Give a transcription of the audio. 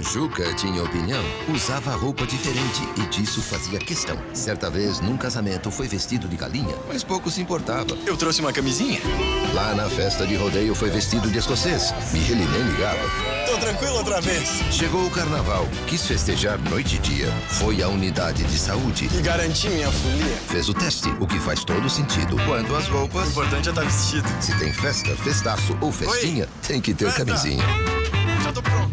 Juca tinha opinião, usava roupa diferente e disso fazia questão. Certa vez, num casamento, foi vestido de galinha, mas pouco se importava. Eu trouxe uma camisinha. Lá na festa de rodeio, foi vestido de escocês e ele nem ligava. Tô tranquilo outra vez. Chegou o carnaval, quis festejar noite e dia. Foi à unidade de saúde. E garanti minha folia. Fez o teste, o que faz todo sentido. Quanto às O importante é estar vestido. se tem festa, festaço ou festinha, tem que ter Festa! camisinha. Já tô pronto.